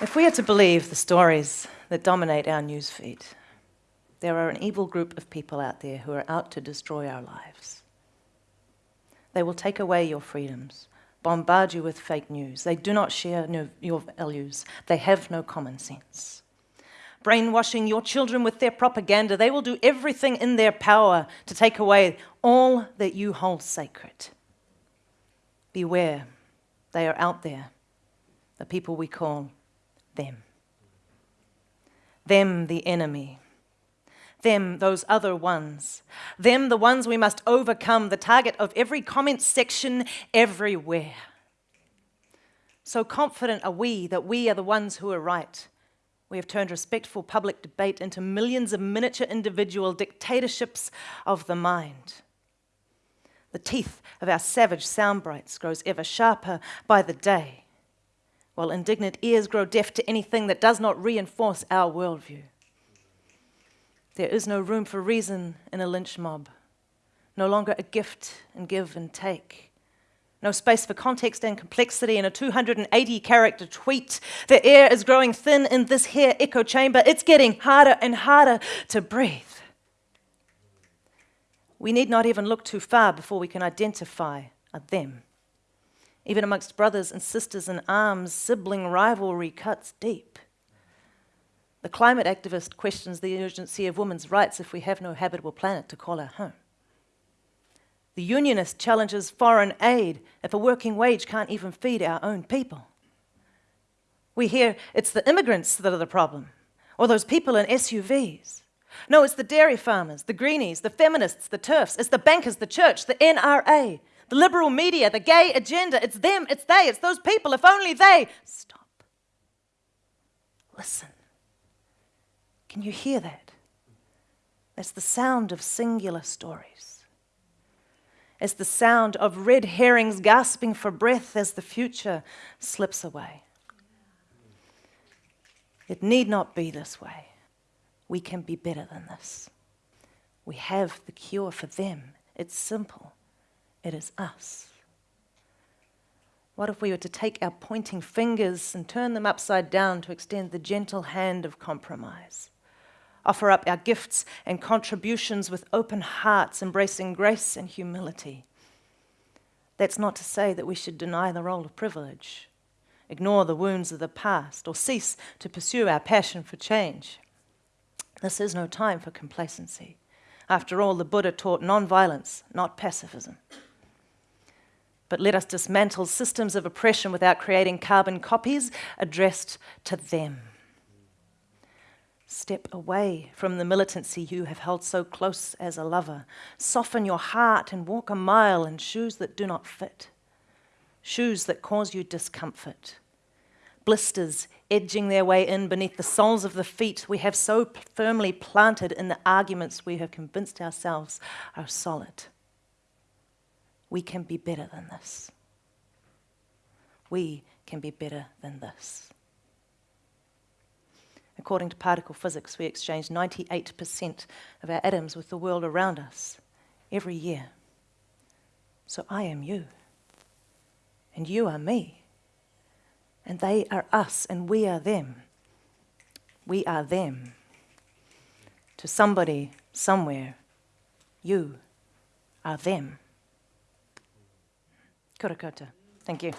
If we are to believe the stories that dominate our newsfeed, there are an evil group of people out there who are out to destroy our lives. They will take away your freedoms, bombard you with fake news. They do not share no, your values. They have no common sense. Brainwashing your children with their propaganda, they will do everything in their power to take away all that you hold sacred. Beware, they are out there, the people we call them. Them, the enemy them, those other ones. Them, the ones we must overcome, the target of every comment section everywhere. So confident are we that we are the ones who are right. We have turned respectful public debate into millions of miniature individual dictatorships of the mind. The teeth of our savage soundbites grows ever sharper by the day, while indignant ears grow deaf to anything that does not reinforce our worldview. There is no room for reason in a lynch mob, no longer a gift and give and take. No space for context and complexity in a 280 character tweet. The air is growing thin in this here echo chamber. It's getting harder and harder to breathe. We need not even look too far before we can identify a them. Even amongst brothers and sisters in arms, sibling rivalry cuts deep. The climate activist questions the urgency of women's rights if we have no habitable planet to call our home. The unionist challenges foreign aid if a working wage can't even feed our own people. We hear it's the immigrants that are the problem, or those people in SUVs. No, it's the dairy farmers, the greenies, the feminists, the TERFs, it's the bankers, the church, the NRA, the liberal media, the gay agenda. It's them, it's they, it's those people. If only they stop. Listen. Can you hear that? That's the sound of singular stories. It's the sound of red herrings gasping for breath as the future slips away. It need not be this way. We can be better than this. We have the cure for them. It's simple. It is us. What if we were to take our pointing fingers and turn them upside down to extend the gentle hand of compromise? offer up our gifts and contributions with open hearts, embracing grace and humility. That's not to say that we should deny the role of privilege, ignore the wounds of the past, or cease to pursue our passion for change. This is no time for complacency. After all, the Buddha taught non-violence, not pacifism. But let us dismantle systems of oppression without creating carbon copies addressed to them. Step away from the militancy you have held so close as a lover. Soften your heart and walk a mile in shoes that do not fit, shoes that cause you discomfort. Blisters edging their way in beneath the soles of the feet we have so firmly planted in the arguments we have convinced ourselves are solid. We can be better than this. We can be better than this. According to particle physics, we exchange 98% of our atoms with the world around us every year. So I am you, and you are me, and they are us, and we are them. We are them. To somebody, somewhere, you are them. Kia Thank you.